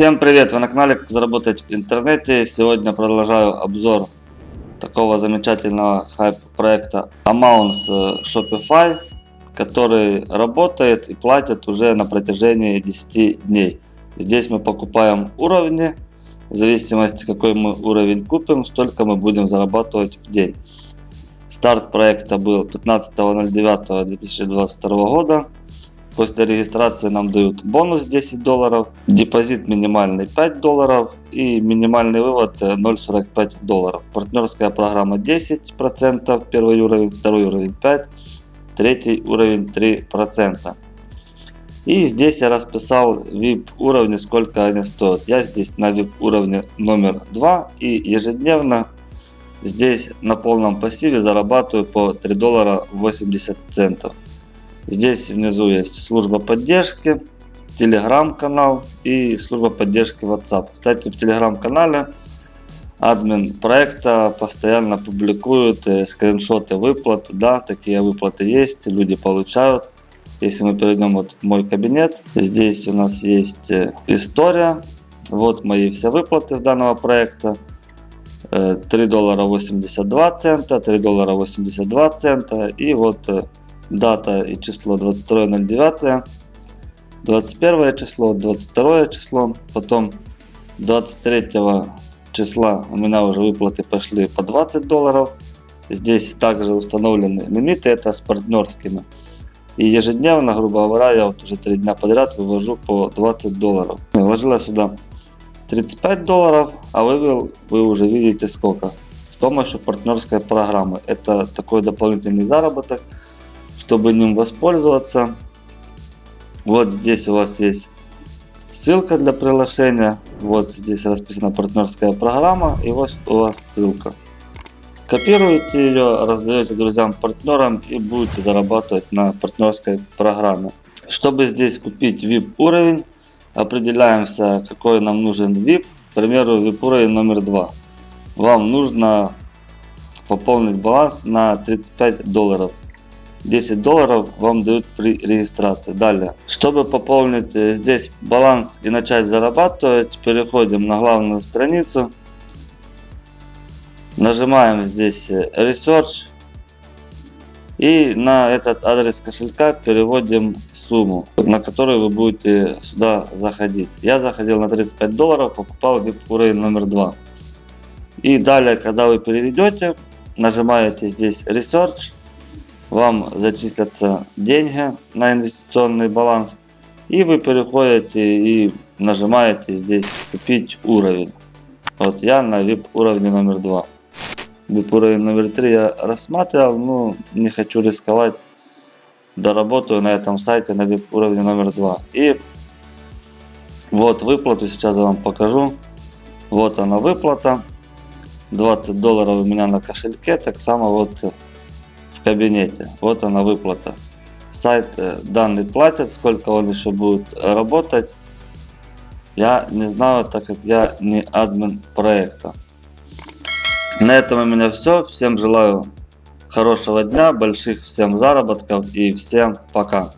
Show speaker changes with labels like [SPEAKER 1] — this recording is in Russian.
[SPEAKER 1] Всем привет! Вы на канале заработать в интернете. Сегодня продолжаю обзор такого замечательного хайп проекта Amounts Shopify, который работает и платит уже на протяжении 10 дней. Здесь мы покупаем уровни, в зависимости какой мы уровень купим, столько мы будем зарабатывать в день. Старт проекта был 15.09.2022 года. После регистрации нам дают бонус 10 долларов, депозит минимальный 5 долларов и минимальный вывод 0.45 долларов. Партнерская программа 10%, первый уровень, второй уровень 5, третий уровень 3%. И здесь я расписал VIP уровни, сколько они стоят. Я здесь на VIP уровне номер 2 и ежедневно здесь на полном пассиве зарабатываю по 3 доллара 80 центов. Здесь внизу есть служба поддержки, телеграм-канал и служба поддержки WhatsApp. Кстати, в телеграм-канале админ проекта постоянно публикует э, скриншоты выплат. Да, такие выплаты есть, люди получают. Если мы перейдем вот в мой кабинет, здесь у нас есть э, история. Вот мои все выплаты с данного проекта. 3 э, доллара 82 цента, 3 доллара 82 цента и вот дата и число 22.09, 21 число, 22 число, потом 23 числа у меня уже выплаты пошли по 20 долларов. Здесь также установлены лимиты, это с партнерскими. И ежедневно, грубо говоря, я вот уже 3 дня подряд вывожу по 20 долларов. Вложила сюда 35 долларов, а вывел вы уже видите сколько. С помощью партнерской программы. Это такой дополнительный заработок чтобы ним воспользоваться, вот здесь у вас есть ссылка для приглашения. Вот здесь расписана партнерская программа и вот у вас ссылка. Копируете ее, раздаете друзьям, партнерам и будете зарабатывать на партнерской программе. Чтобы здесь купить VIP уровень, определяемся какой нам нужен VIP. К примеру VIP уровень номер 2. Вам нужно пополнить баланс на 35 долларов. 10 долларов вам дают при регистрации. Далее, чтобы пополнить э, здесь баланс и начать зарабатывать, переходим на главную страницу. Нажимаем здесь э, Research. И на этот адрес кошелька переводим сумму, на которую вы будете сюда заходить. Я заходил на 35 долларов, покупал VIP номер 2. И далее, когда вы переведете, нажимаете здесь Research вам зачислятся деньги на инвестиционный баланс. И вы переходите и нажимаете здесь купить уровень. Вот я на VIP уровне номер 2. VIP уровень номер 3 я рассматривал, но не хочу рисковать. Доработаю на этом сайте на VIP уровне номер 2. И вот выплату сейчас я вам покажу. Вот она выплата. 20 долларов у меня на кошельке. Так само вот кабинете. Вот она выплата. Сайт э, данный платит, сколько он еще будет работать. Я не знаю, так как я не админ проекта. На этом у меня все. Всем желаю хорошего дня, больших всем заработков и всем пока.